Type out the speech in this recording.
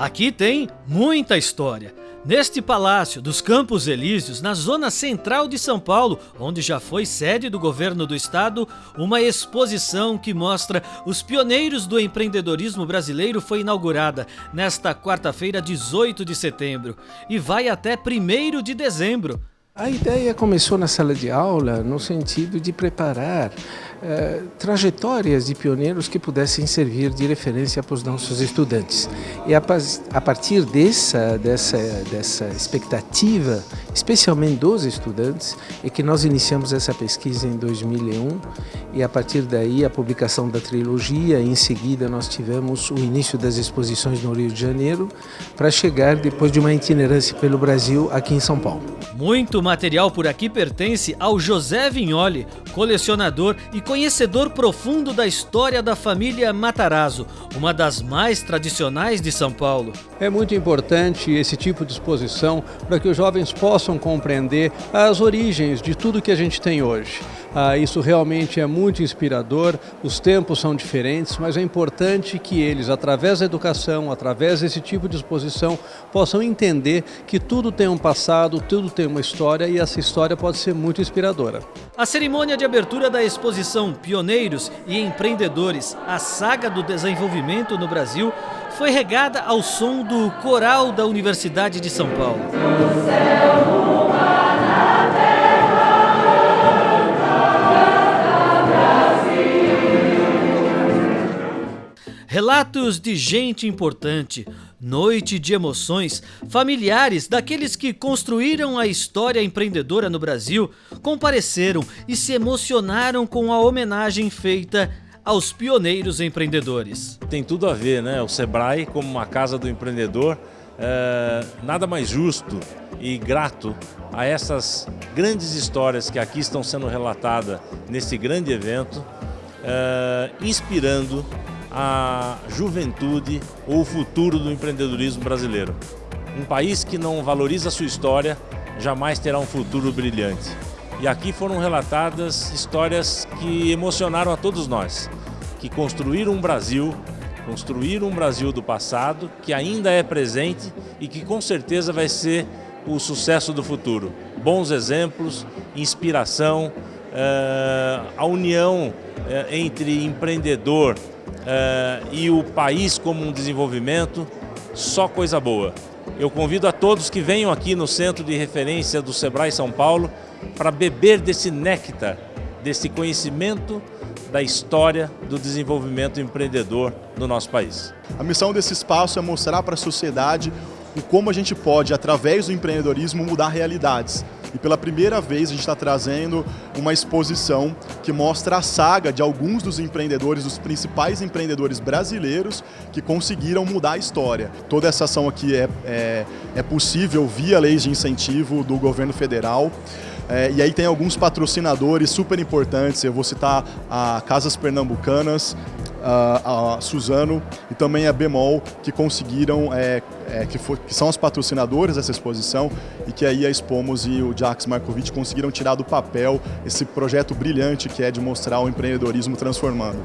Aqui tem muita história. Neste Palácio dos Campos Elíseos, na zona central de São Paulo, onde já foi sede do governo do estado, uma exposição que mostra os pioneiros do empreendedorismo brasileiro foi inaugurada nesta quarta-feira, 18 de setembro, e vai até 1 de dezembro. A ideia começou na sala de aula no sentido de preparar eh, trajetórias de pioneiros que pudessem servir de referência para os nossos estudantes. E a, a partir dessa, dessa, dessa expectativa, especialmente dos estudantes, é que nós iniciamos essa pesquisa em 2001 e a partir daí a publicação da trilogia, em seguida nós tivemos o início das exposições no Rio de Janeiro, para chegar depois de uma itinerância pelo Brasil aqui em São Paulo. Muito material por aqui pertence ao José Vignoli, colecionador e conhecedor profundo da história da família Matarazzo, uma das mais tradicionais de São Paulo. É muito importante esse tipo de exposição para que os jovens possam compreender as origens de tudo que a gente tem hoje. Ah, isso realmente é muito inspirador, os tempos são diferentes, mas é importante que eles, através da educação, através desse tipo de exposição, possam entender que tudo tem um passado, tudo tem uma história e essa história pode ser muito inspiradora. A cerimônia de abertura da exposição Pioneiros e Empreendedores, a saga do desenvolvimento no Brasil, foi regada ao som do coral da Universidade de São Paulo. Relatos de gente importante, noite de emoções, familiares daqueles que construíram a história empreendedora no Brasil compareceram e se emocionaram com a homenagem feita aos pioneiros empreendedores. Tem tudo a ver, né? O Sebrae como uma casa do empreendedor, é, nada mais justo e grato a essas grandes histórias que aqui estão sendo relatadas nesse grande evento, é, inspirando a juventude ou o futuro do empreendedorismo brasileiro. Um país que não valoriza sua história jamais terá um futuro brilhante. E aqui foram relatadas histórias que emocionaram a todos nós, que construíram um Brasil, construíram um Brasil do passado, que ainda é presente e que com certeza vai ser o sucesso do futuro. Bons exemplos, inspiração, eh, a união eh, entre empreendedor, uh, e o país como um desenvolvimento, só coisa boa. Eu convido a todos que venham aqui no Centro de Referência do Sebrae São Paulo para beber desse néctar, desse conhecimento da história do desenvolvimento empreendedor no nosso país. A missão desse espaço é mostrar para a sociedade o como a gente pode, através do empreendedorismo, mudar realidades. E pela primeira vez a gente está trazendo uma exposição que mostra a saga de alguns dos empreendedores, dos principais empreendedores brasileiros que conseguiram mudar a história. Toda essa ação aqui é, é, é possível via leis de incentivo do governo federal. É, e aí tem alguns patrocinadores super importantes, eu vou citar a Casas Pernambucanas, a, Suzano e também a Bemol, que conseguiram, é, é, que, for, que, são os patrocinadores dessa exposição e que aí a Expomos e o Jax Markovic conseguiram tirar do papel esse projeto brilhante que é de mostrar o empreendedorismo transformando.